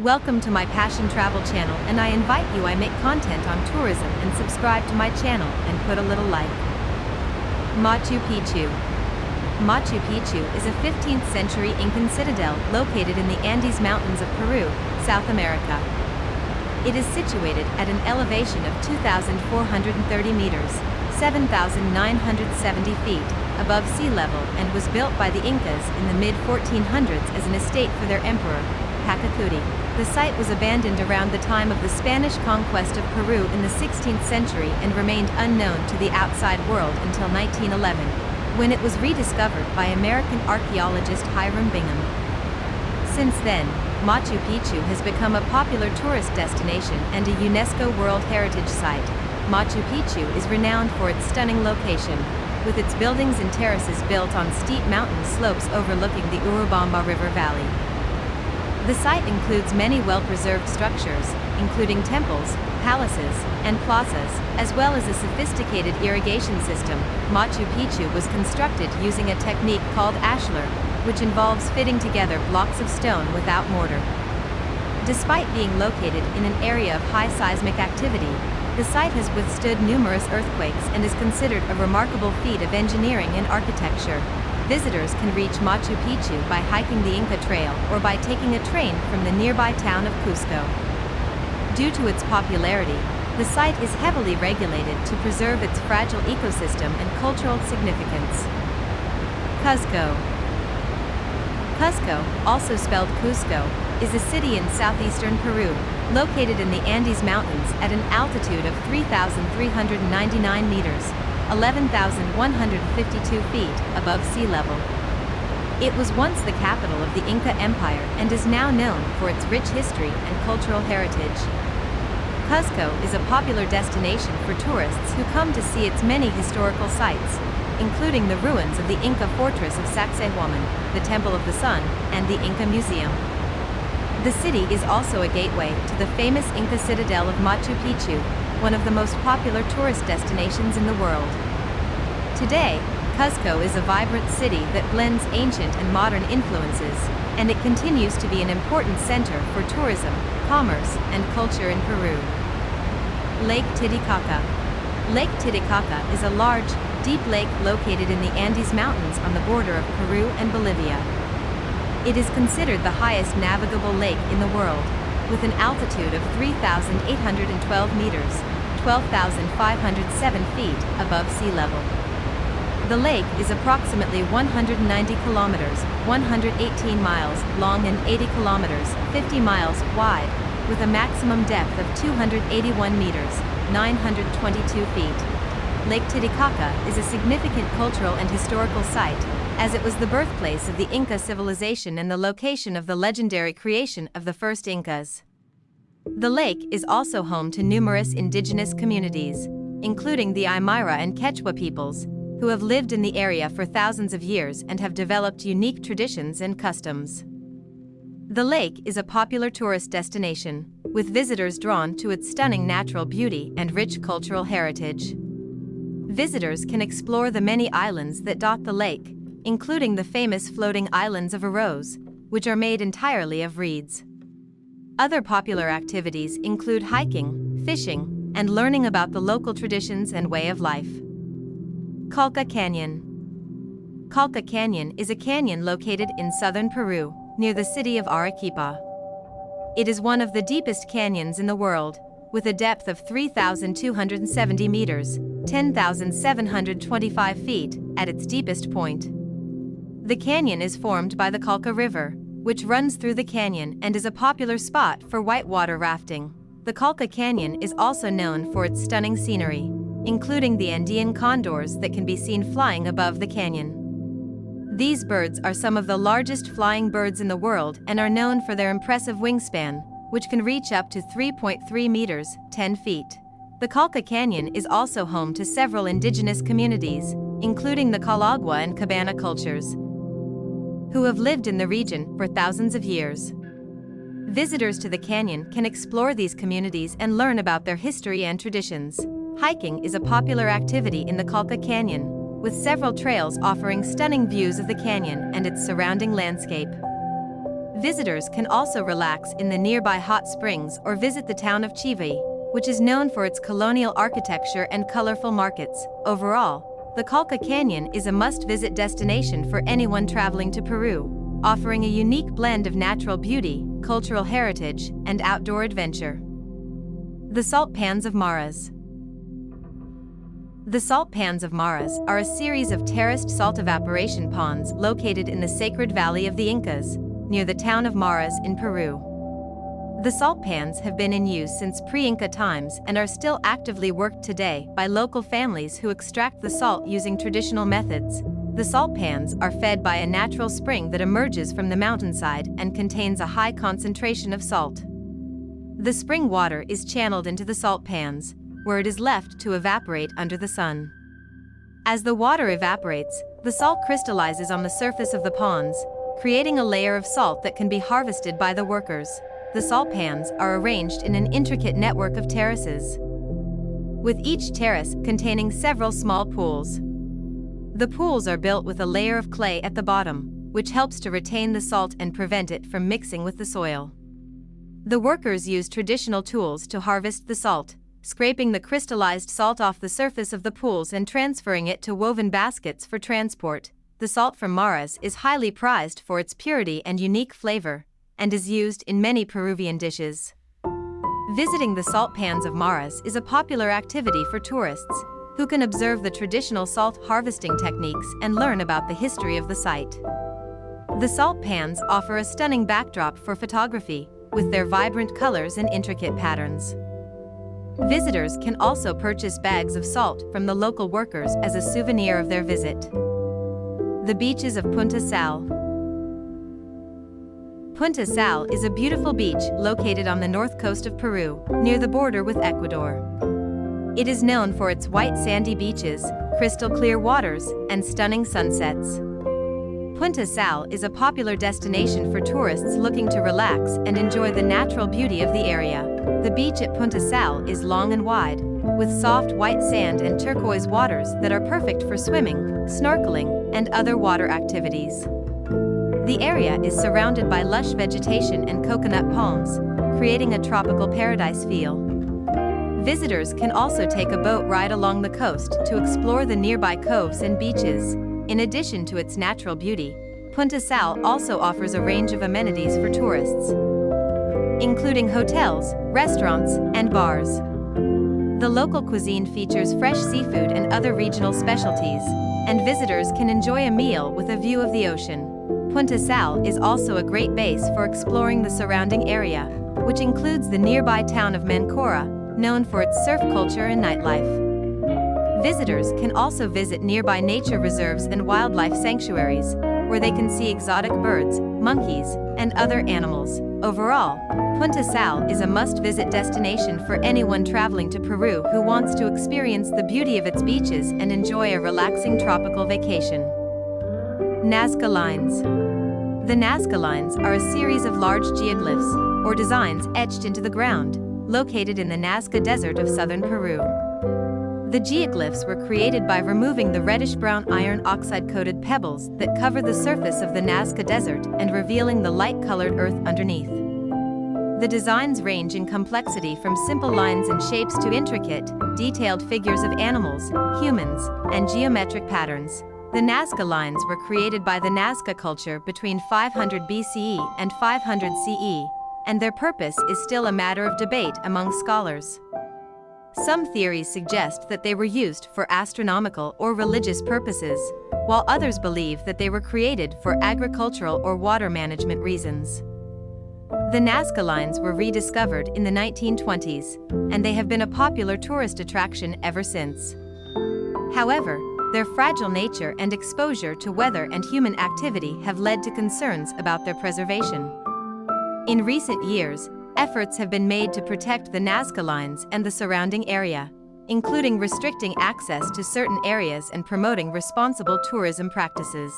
Welcome to my Passion Travel channel and I invite you I make content on tourism and subscribe to my channel and put a little like. Machu Picchu Machu Picchu is a 15th century Incan citadel located in the Andes Mountains of Peru, South America. It is situated at an elevation of 2,430 meters, 7,970 feet, above sea level and was built by the Incas in the mid-1400s as an estate for their emperor, Pachacuti. The site was abandoned around the time of the Spanish conquest of Peru in the 16th century and remained unknown to the outside world until 1911, when it was rediscovered by American archaeologist Hiram Bingham. Since then, Machu Picchu has become a popular tourist destination and a UNESCO World Heritage Site. Machu Picchu is renowned for its stunning location, with its buildings and terraces built on steep mountain slopes overlooking the Urubamba River Valley. The site includes many well-preserved structures, including temples, palaces, and plazas, as well as a sophisticated irrigation system. Machu Picchu was constructed using a technique called ashlar, which involves fitting together blocks of stone without mortar. Despite being located in an area of high seismic activity, the site has withstood numerous earthquakes and is considered a remarkable feat of engineering and architecture. Visitors can reach Machu Picchu by hiking the Inca Trail or by taking a train from the nearby town of Cusco. Due to its popularity, the site is heavily regulated to preserve its fragile ecosystem and cultural significance. Cusco Cusco, also spelled Cusco, is a city in southeastern Peru, located in the Andes Mountains at an altitude of 3,399 meters, 11,152 feet above sea level. It was once the capital of the Inca Empire and is now known for its rich history and cultural heritage. Cusco is a popular destination for tourists who come to see its many historical sites, including the ruins of the Inca fortress of Sacsayhuaman, the Temple of the Sun, and the Inca Museum. The city is also a gateway to the famous Inca citadel of Machu Picchu, one of the most popular tourist destinations in the world. Today, Cuzco is a vibrant city that blends ancient and modern influences, and it continues to be an important center for tourism, commerce, and culture in Peru. Lake Titicaca Lake Titicaca is a large, deep lake located in the Andes Mountains on the border of Peru and Bolivia. It is considered the highest navigable lake in the world, with an altitude of 3,812 meters, 12,507 feet above sea level. The lake is approximately 190 kilometers, 118 miles long and 80 kilometers, 50 miles wide, with a maximum depth of 281 meters, 922 feet. Lake Titicaca is a significant cultural and historical site, as it was the birthplace of the Inca civilization and the location of the legendary creation of the first Incas. The lake is also home to numerous indigenous communities, including the Aymara and Quechua peoples, who have lived in the area for thousands of years and have developed unique traditions and customs. The lake is a popular tourist destination, with visitors drawn to its stunning natural beauty and rich cultural heritage. Visitors can explore the many islands that dot the lake, including the famous floating islands of Uros, which are made entirely of reeds. Other popular activities include hiking, fishing, and learning about the local traditions and way of life. Colca Canyon Colca Canyon is a canyon located in southern Peru, near the city of Arequipa. It is one of the deepest canyons in the world, with a depth of 3,270 meters, 10,725 feet, at its deepest point. The canyon is formed by the Colca River, which runs through the canyon and is a popular spot for whitewater rafting. The Colca Canyon is also known for its stunning scenery, including the Andean condors that can be seen flying above the canyon. These birds are some of the largest flying birds in the world and are known for their impressive wingspan, which can reach up to 3.3 meters, 10 feet. The Colca Canyon is also home to several indigenous communities, including the Collagua and Cabana cultures, who have lived in the region for thousands of years. Visitors to the canyon can explore these communities and learn about their history and traditions. Hiking is a popular activity in the Colca Canyon, with several trails offering stunning views of the canyon and its surrounding landscape. Visitors can also relax in the nearby hot springs or visit the town of Chivay, which is known for its colonial architecture and colorful markets. Overall, the Colca Canyon is a must-visit destination for anyone traveling to Peru, offering a unique blend of natural beauty, cultural heritage, and outdoor adventure. The Salt Pans of Maras The salt pans of Maras are a series of terraced salt evaporation ponds located in the sacred valley of the Incas, near the town of Maras in Peru. The salt pans have been in use since pre-Inca times and are still actively worked today by local families who extract the salt using traditional methods. The salt pans are fed by a natural spring that emerges from the mountainside and contains a high concentration of salt. The spring water is channeled into the salt pans, where it is left to evaporate under the sun. As the water evaporates, the salt crystallizes on the surface of the ponds, creating a layer of salt that can be harvested by the workers. The salt pans are arranged in an intricate network of terraces, with each terrace containing several small pools. The pools are built with a layer of clay at the bottom, which helps to retain the salt and prevent it from mixing with the soil. The workers use traditional tools to harvest the salt, scraping the crystallized salt off the surface of the pools and transferring it to woven baskets for transport. The salt from Maras is highly prized for its purity and unique flavor, and is used in many Peruvian dishes. Visiting the salt pans of Maras is a popular activity for tourists, who can observe the traditional salt harvesting techniques and learn about the history of the site. The salt pans offer a stunning backdrop for photography, with their vibrant colors and intricate patterns. Visitors can also purchase bags of salt from the local workers as a souvenir of their visit. The beaches of Punta Sal Punta Sal is a beautiful beach located on the north coast of Peru, near the border with Ecuador. It is known for its white sandy beaches, crystal clear waters, and stunning sunsets. Punta Sal is a popular destination for tourists looking to relax and enjoy the natural beauty of the area. The beach at Punta Sal is long and wide, with soft white sand and turquoise waters that are perfect for swimming, snorkeling, and other water activities. The area is surrounded by lush vegetation and coconut palms, creating a tropical paradise feel. Visitors can also take a boat ride along the coast to explore the nearby coves and beaches, in addition to its natural beauty, Punta Sal also offers a range of amenities for tourists, including hotels, restaurants, and bars. The local cuisine features fresh seafood and other regional specialties, and visitors can enjoy a meal with a view of the ocean. Punta Sal is also a great base for exploring the surrounding area, which includes the nearby town of Mancora, known for its surf culture and nightlife. Visitors can also visit nearby nature reserves and wildlife sanctuaries, where they can see exotic birds, monkeys, and other animals. Overall, Punta Sal is a must-visit destination for anyone traveling to Peru who wants to experience the beauty of its beaches and enjoy a relaxing tropical vacation. Nazca Lines The Nazca Lines are a series of large geoglyphs, or designs etched into the ground, located in the Nazca Desert of southern Peru. The geoglyphs were created by removing the reddish-brown iron oxide-coated pebbles that cover the surface of the Nazca Desert and revealing the light-colored earth underneath. The designs range in complexity from simple lines and shapes to intricate, detailed figures of animals, humans, and geometric patterns. The Nazca lines were created by the Nazca culture between 500 BCE and 500 CE, and their purpose is still a matter of debate among scholars. Some theories suggest that they were used for astronomical or religious purposes, while others believe that they were created for agricultural or water management reasons. The Nazca lines were rediscovered in the 1920s, and they have been a popular tourist attraction ever since. However, their fragile nature and exposure to weather and human activity have led to concerns about their preservation. In recent years, efforts have been made to protect the Nazca lines and the surrounding area, including restricting access to certain areas and promoting responsible tourism practices.